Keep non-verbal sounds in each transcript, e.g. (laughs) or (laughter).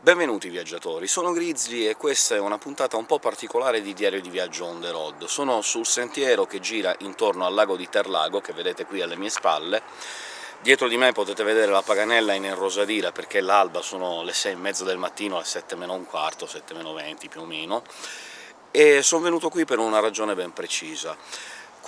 Benvenuti viaggiatori, sono Grizzly e questa è una puntata un po' particolare di Diario di Viaggio on the road. Sono sul sentiero che gira intorno al lago di Terlago, che vedete qui alle mie spalle. Dietro di me potete vedere la Paganella in Rosadira, perché l'alba sono le 6 e mezza del mattino, alle 7 meno un quarto, 7 meno 20 più o meno, e sono venuto qui per una ragione ben precisa.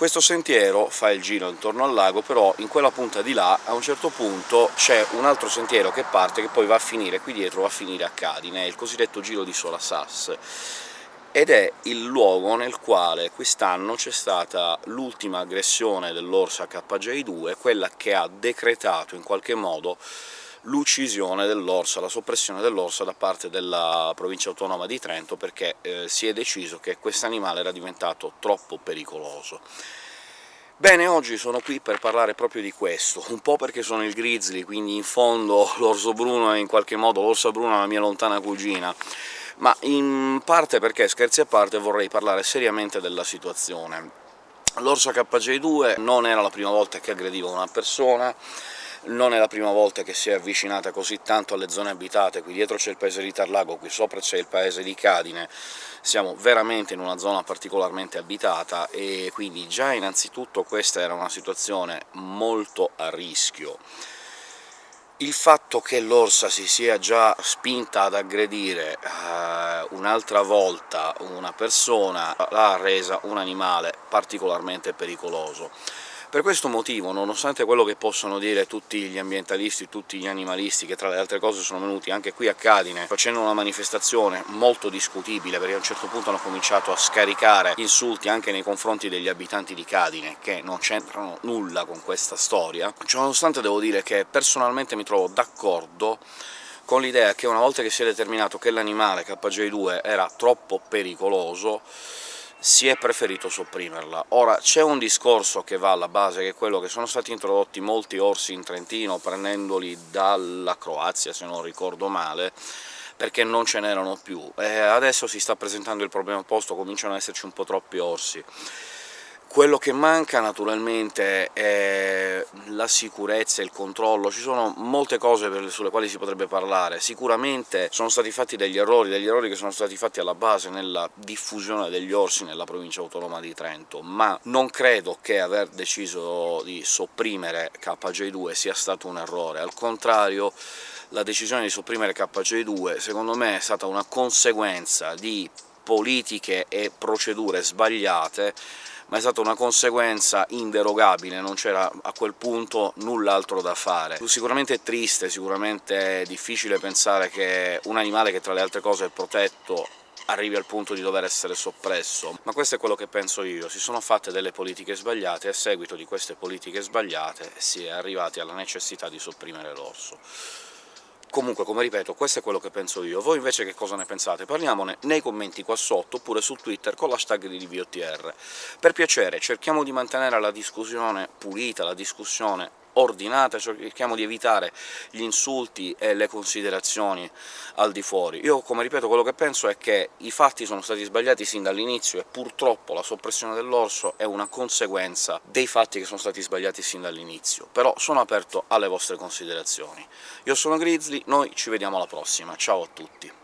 Questo sentiero fa il giro intorno al lago, però in quella punta di là, a un certo punto, c'è un altro sentiero che parte, che poi va a finire qui dietro, va a finire a Cadine, il cosiddetto Giro di Sola Sass, ed è il luogo nel quale quest'anno c'è stata l'ultima aggressione dell'Orsa KJ2, quella che ha decretato in qualche modo l'uccisione dell'orsa, la soppressione dell'orsa da parte della provincia autonoma di Trento, perché eh, si è deciso che quest'animale era diventato troppo pericoloso. Bene, oggi sono qui per parlare proprio di questo, un po' perché sono il grizzly, quindi in fondo (laughs) l'orso bruno è in qualche modo l'orsa bruna la mia lontana cugina, ma in parte perché, scherzi a parte, vorrei parlare seriamente della situazione. L'orsa KJ2 non era la prima volta che aggrediva una persona, non è la prima volta che si è avvicinata così tanto alle zone abitate, qui dietro c'è il paese di Tarlago, qui sopra c'è il paese di Cadine, siamo veramente in una zona particolarmente abitata, e quindi già innanzitutto questa era una situazione molto a rischio. Il fatto che l'orsa si sia già spinta ad aggredire eh, un'altra volta una persona l'ha resa un animale particolarmente pericoloso. Per questo motivo, nonostante quello che possono dire tutti gli ambientalisti, tutti gli animalisti, che tra le altre cose sono venuti anche qui a Cadine facendo una manifestazione molto discutibile, perché a un certo punto hanno cominciato a scaricare insulti anche nei confronti degli abitanti di Cadine, che non c'entrano nulla con questa storia, ciononostante devo dire che personalmente mi trovo d'accordo con l'idea che una volta che si è determinato che l'animale KJ2 era troppo pericoloso, si è preferito sopprimerla. Ora, c'è un discorso che va alla base, che è quello che sono stati introdotti molti orsi in Trentino, prendendoli dalla Croazia, se non ricordo male, perché non ce n'erano più. E adesso si sta presentando il problema opposto, cominciano ad esserci un po' troppi orsi. Quello che manca naturalmente è la sicurezza e il controllo, ci sono molte cose sulle quali si potrebbe parlare. Sicuramente sono stati fatti degli errori, degli errori che sono stati fatti alla base nella diffusione degli orsi nella provincia autonoma di Trento, ma non credo che aver deciso di sopprimere KJ2 sia stato un errore, al contrario la decisione di sopprimere KJ2 secondo me è stata una conseguenza di politiche e procedure sbagliate ma è stata una conseguenza inderogabile, non c'era a quel punto null'altro da fare. Sicuramente è triste, sicuramente è difficile pensare che un animale che tra le altre cose è protetto arrivi al punto di dover essere soppresso, ma questo è quello che penso io. Si sono fatte delle politiche sbagliate, e a seguito di queste politiche sbagliate si è arrivati alla necessità di sopprimere l'orso. Comunque, come ripeto, questo è quello che penso io. Voi invece che cosa ne pensate? Parliamone nei commenti qua sotto, oppure su Twitter con l'hashtag di DVOTR. Per piacere, cerchiamo di mantenere la discussione pulita, la discussione ordinata, cerchiamo di evitare gli insulti e le considerazioni al di fuori. Io, come ripeto, quello che penso è che i fatti sono stati sbagliati sin dall'inizio e purtroppo la soppressione dell'orso è una conseguenza dei fatti che sono stati sbagliati sin dall'inizio, però sono aperto alle vostre considerazioni. Io sono Grizzly, noi ci vediamo alla prossima, ciao a tutti!